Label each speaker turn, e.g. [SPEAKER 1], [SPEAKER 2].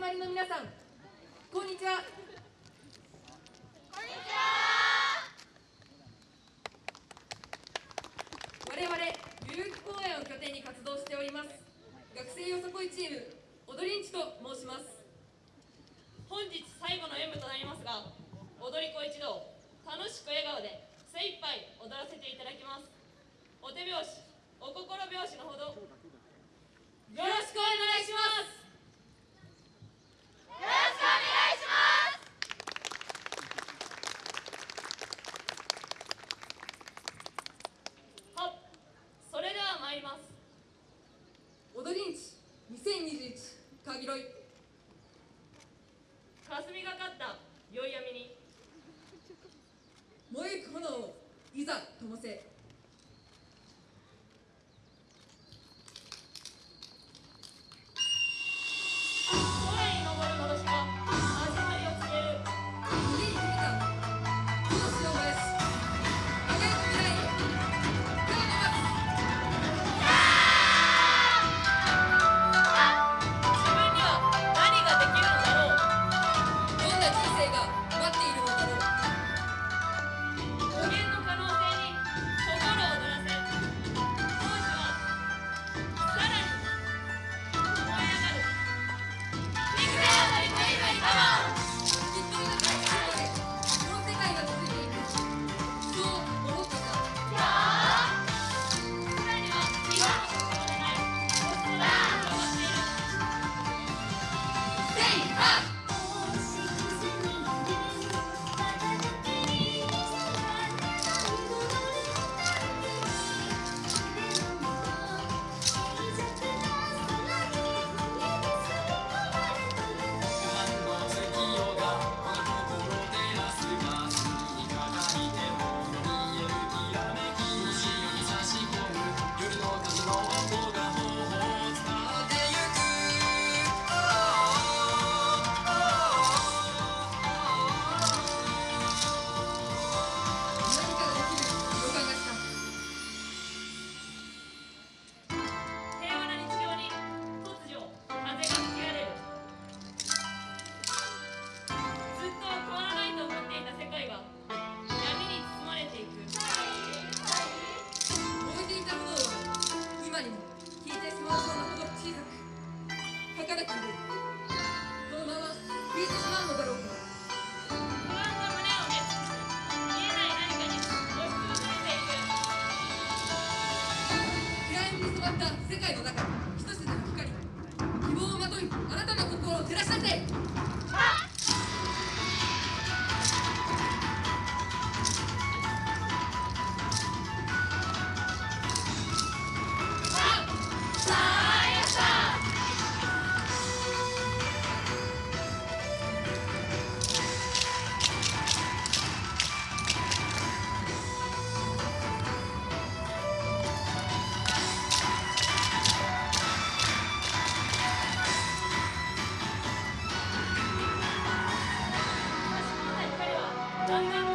[SPEAKER 1] 集まりの皆さんこんにちは。
[SPEAKER 2] こんにちは。
[SPEAKER 1] 我々代ー木公園を拠点に活動しております学生よさこいチーム踊りんちと申します。
[SPEAKER 3] 本日最後の演舞となりますが踊り子一同楽しく笑顔で精一杯踊らせていただきます。お手拍子お心拍子 it. が
[SPEAKER 1] 来
[SPEAKER 3] る
[SPEAKER 1] この
[SPEAKER 3] ま
[SPEAKER 1] ま消えてしまうのだろうか世界の中に一つの光希望をまといあなたの心を照らし
[SPEAKER 3] 立て
[SPEAKER 4] 아.